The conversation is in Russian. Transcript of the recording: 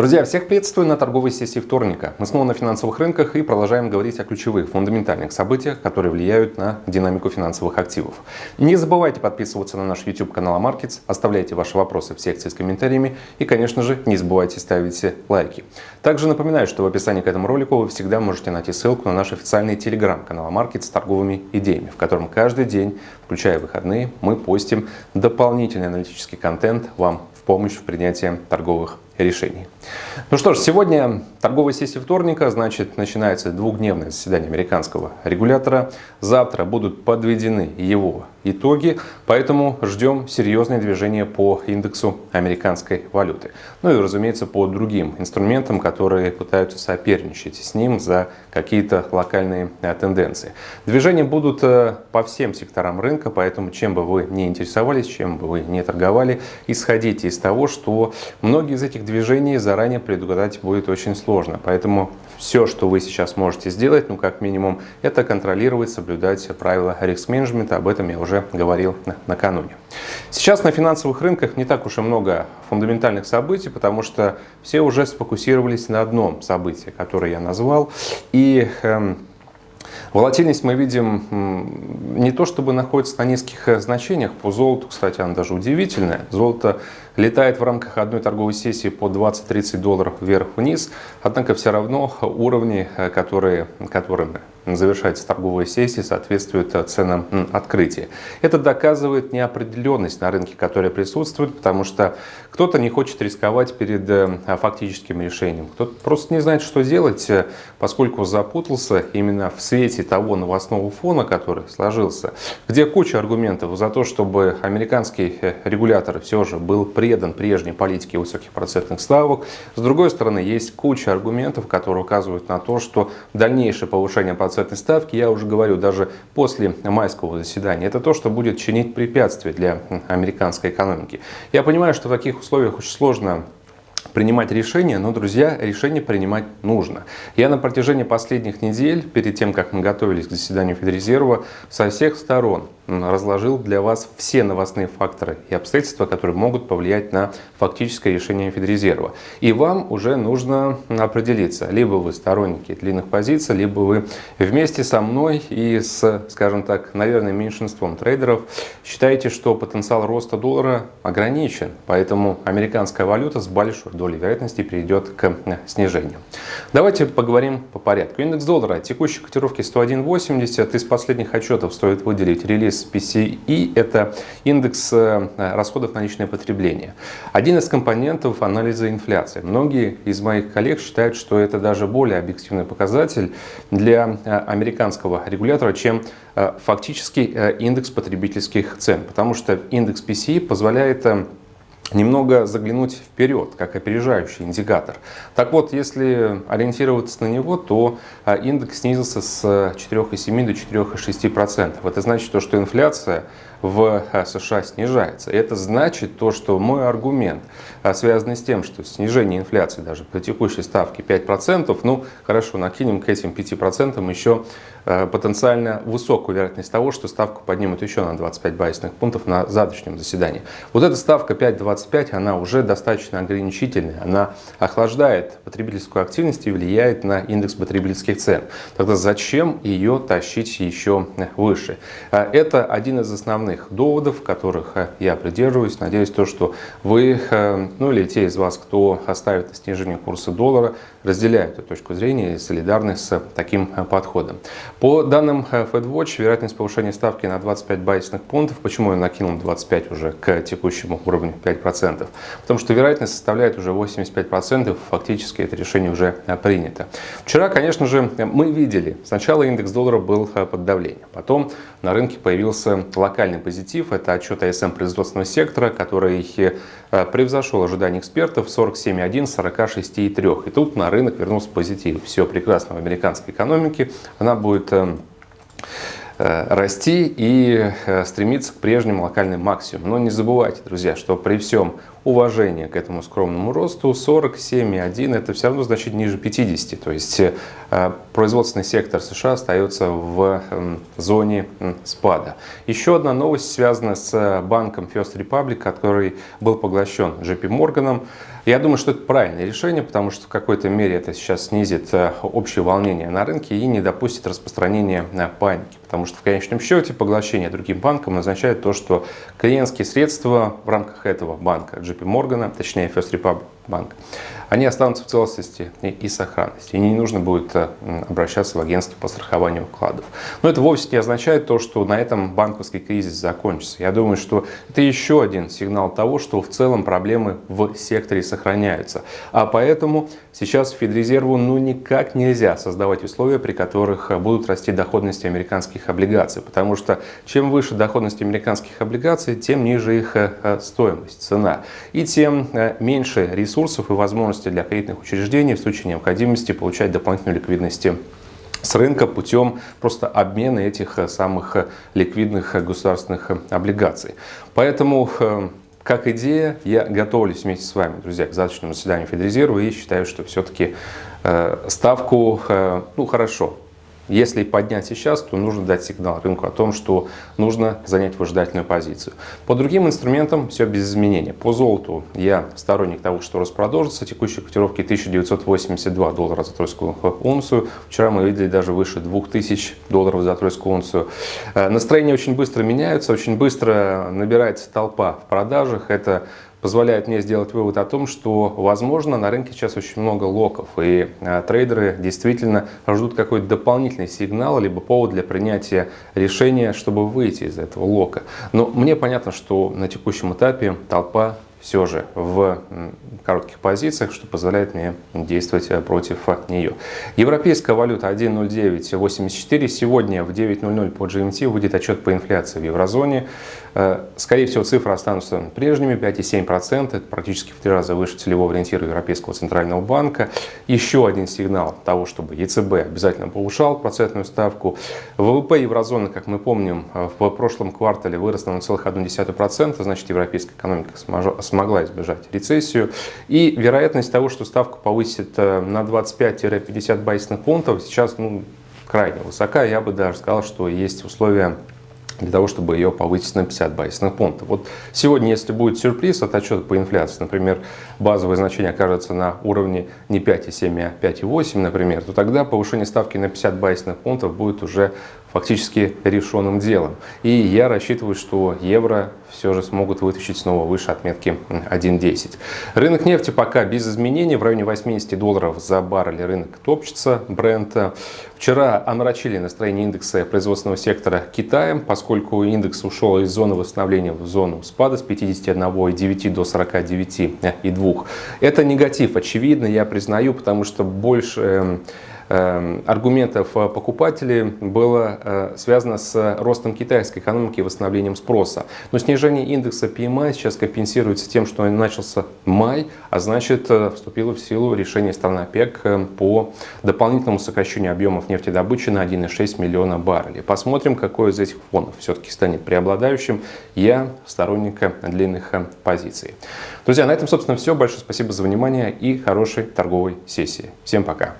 Друзья, всех приветствую на торговой сессии вторника. Мы снова на финансовых рынках и продолжаем говорить о ключевых, фундаментальных событиях, которые влияют на динамику финансовых активов. Не забывайте подписываться на наш YouTube канал Markets, оставляйте ваши вопросы в секции с комментариями и, конечно же, не забывайте ставить лайки. Также напоминаю, что в описании к этому ролику вы всегда можете найти ссылку на наш официальный телеграм-канал Markets с торговыми идеями, в котором каждый день, включая выходные, мы постим дополнительный аналитический контент вам в помощь в принятии торговых решений. Ну что ж, сегодня торговая сессия вторника, значит, начинается двухдневное заседание американского регулятора. Завтра будут подведены его итоги, поэтому ждем серьезное движение по индексу американской валюты. Ну и, разумеется, по другим инструментам, которые пытаются соперничать с ним за какие-то локальные э, тенденции. Движения будут э, по всем секторам рынка, поэтому чем бы вы не интересовались, чем бы вы не торговали, исходите из того, что многие из этих заранее предугадать будет очень сложно. Поэтому все, что вы сейчас можете сделать, ну как минимум, это контролировать, соблюдать правила риск-менеджмента. Об этом я уже говорил накануне. Сейчас на финансовых рынках не так уж и много фундаментальных событий, потому что все уже сфокусировались на одном событии, которое я назвал. И эм, Волатильность мы видим не то чтобы находится на низких э, значениях, по золоту, кстати, она даже удивительная. Золото летает в рамках одной торговой сессии по 20-30 долларов вверх-вниз, однако все равно уровни, э, которые, которыми завершается торговая сессия, соответствует э, ценам открытия. Это доказывает неопределенность на рынке, которая присутствует, потому что кто-то не хочет рисковать перед фактическим решением, кто-то просто не знает, что делать, поскольку запутался именно в свете того новостного фона, который сложился, где куча аргументов за то, чтобы американский э, регулятор все же был предан прежней политике высоких процентных ставок. С другой стороны, есть куча аргументов, которые указывают на то, что дальнейшее повышение процентной ставки, я уже говорю, даже после майского заседания, это то, что будет чинить препятствия для американской экономики. Я понимаю, что в таких условиях очень сложно принимать решения, но, друзья, решение принимать нужно. Я на протяжении последних недель, перед тем, как мы готовились к заседанию Федрезерва, со всех сторон разложил для вас все новостные факторы и обстоятельства, которые могут повлиять на фактическое решение Федрезерва. И вам уже нужно определиться, либо вы сторонники длинных позиций, либо вы вместе со мной и с, скажем так, наверное, меньшинством трейдеров считаете, что потенциал роста доллара ограничен, поэтому американская валюта с большой долей вероятности перейдет к снижению. Давайте поговорим по порядку. Индекс доллара текущей котировки 101.80. Из последних отчетов стоит выделить релиз индекс PCE – это индекс э, расходов на личное потребление. Один из компонентов анализа инфляции. Многие из моих коллег считают, что это даже более объективный показатель для э, американского регулятора, чем э, фактический индекс потребительских цен. Потому что индекс PCE позволяет немного заглянуть вперед, как опережающий индикатор. Так вот, если ориентироваться на него, то а, индекс снизился с 4,7 до 4,6%. Это значит, что инфляция в а, США снижается. Это значит то, что мой аргумент, а, связанный с тем, что снижение инфляции даже по текущей ставке 5%, ну хорошо, накинем к этим 5% еще потенциально высокую вероятность того, что ставку поднимут еще на 25 базисных пунктов на завтрашнем заседании. Вот эта ставка 5,25 25, она уже достаточно ограничительная. Она охлаждает потребительскую активность и влияет на индекс потребительских цен. Тогда зачем ее тащить еще выше? А, это один из основных доводов, которых а, я придерживаюсь. Надеюсь, то, что вы, а, ну или те из вас, кто оставит снижение курса доллара, разделяют эту точку зрения и солидарны с таким подходом. По данным FedWatch, вероятность повышения ставки на 25 базисных пунктов, почему я накинул 25 уже к текущему уровню 5%, 85%. Потому что вероятность составляет уже 85%, фактически это решение уже э, принято. Вчера, конечно же, мы видели, сначала индекс доллара был э, под давлением, потом на рынке появился локальный позитив, это отчет АСМ производственного сектора, который э, превзошел ожидания экспертов 47,1, 46,3. И тут на рынок вернулся позитив. Все прекрасно в американской экономике, она будет расти и стремиться к прежним локальным максимумам. Но не забывайте, друзья, что при всем уважение к этому скромному росту 47,1 это все равно значит ниже 50. То есть э, производственный сектор США остается в э, зоне э, спада. Еще одна новость связана с банком First Republic, который был поглощен JP Morgan. Я думаю, что это правильное решение, потому что в какой-то мере это сейчас снизит э, общее волнение на рынке и не допустит распространения э, паники. Потому что в конечном счете поглощение другим банком означает то, что клиентские средства в рамках этого банка JP Morgan, точнее First Republic Bank, они останутся в целостности и сохранности. И не нужно будет э, обращаться в агентство по страхованию вкладов. Но это вовсе не означает то, что на этом банковский кризис закончится. Я думаю, что это еще один сигнал того, что в целом проблемы в секторе сохраняются. А поэтому сейчас Федрезерву ну никак нельзя создавать условия, при которых будут расти доходности американских облигаций. Потому что чем выше доходность американских облигаций, тем ниже их э, стоимость, цена. И тем э, меньше ресурсов и возможностей возможности для кредитных учреждений в случае необходимости получать дополнительную ликвидность с рынка путем просто обмена этих э, самых э, ликвидных э, государственных облигаций. Поэтому как идея, я готовлюсь вместе с вами, друзья, к завтрашнему заседанию Федрезерва и считаю, что все-таки ставку, ну хорошо, если поднять сейчас, то нужно дать сигнал рынку о том, что нужно занять выжидательную позицию. По другим инструментам все без изменений. По золоту я сторонник того, что рост продолжится. Текущие котировки 1982 доллара за тройскую унцию. Вчера мы видели даже выше 2000 долларов за тройскую унцию. Э, настроения очень быстро меняются, очень быстро набирается толпа в продажах. Это позволяет мне сделать вывод о том, что, возможно, на рынке сейчас очень много локов, и э, трейдеры действительно ждут какой-то дополнительный сигнал, либо повод для принятия решения, чтобы выйти из этого лока. Но мне понятно, что на текущем этапе толпа все же в коротких позициях, что позволяет мне действовать э, против нее. Европейская валюта 1.0984. Сегодня в 9.00 по GMT выйдет отчет по инфляции в еврозоне. Э, скорее всего, цифры останутся прежними, 5,7%. Это практически в три раза выше целевого ориентира Европейского центрального банка. Еще один сигнал того, чтобы ЕЦБ обязательно повышал процентную ставку. ВВП еврозоны, как мы помним, э, в прошлом квартале вырос на 0,1%. Значит, европейская экономика смогла избежать рецессию. И вероятность того, что ставку повысит э, на 25-50 базисных пунктов, сейчас ну, крайне высока. Я бы даже сказал, что есть условия для того, чтобы ее повысить на 50 базисных пунктов. Вот сегодня, если будет сюрприз от отчета по инфляции, например, базовое значение окажется на уровне не 5,7, а 5,8, например, то тогда повышение ставки на 50 базисных пунктов будет уже фактически решенным делом. И я рассчитываю, что евро все же смогут вытащить снова выше отметки 1.10. Рынок нефти пока без изменений, в районе 80 долларов за баррель рынок топчется Брента. Вчера омрачили настроение индекса производственного сектора Китаем, поскольку индекс ушел из зоны восстановления в зону спада с 51,9 до 49,2. Это негатив, очевидно, я признаю, потому что больше Эм, аргументов э, покупателей было э, связано с ростом китайской экономики и восстановлением спроса. Но снижение индекса PMI сейчас компенсируется тем, что начался май, а значит э, вступило в силу решение стран ОПЕК по дополнительному сокращению объемов нефтедобычи на 1,6 миллиона баррелей. Посмотрим, какой из этих фонов все-таки станет преобладающим. Я сторонник длинных позиций. Друзья, на этом, собственно, все. Большое спасибо за внимание и хорошей торговой сессии. Всем пока.